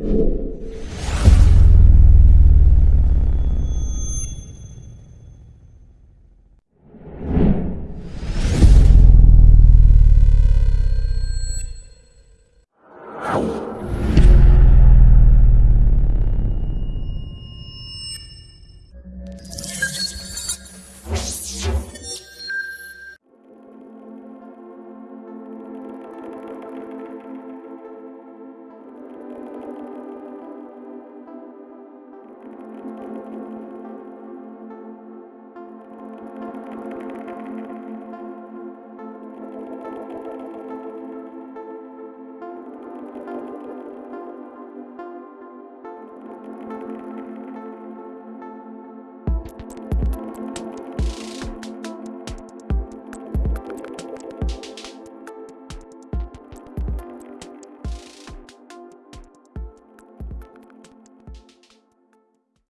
you.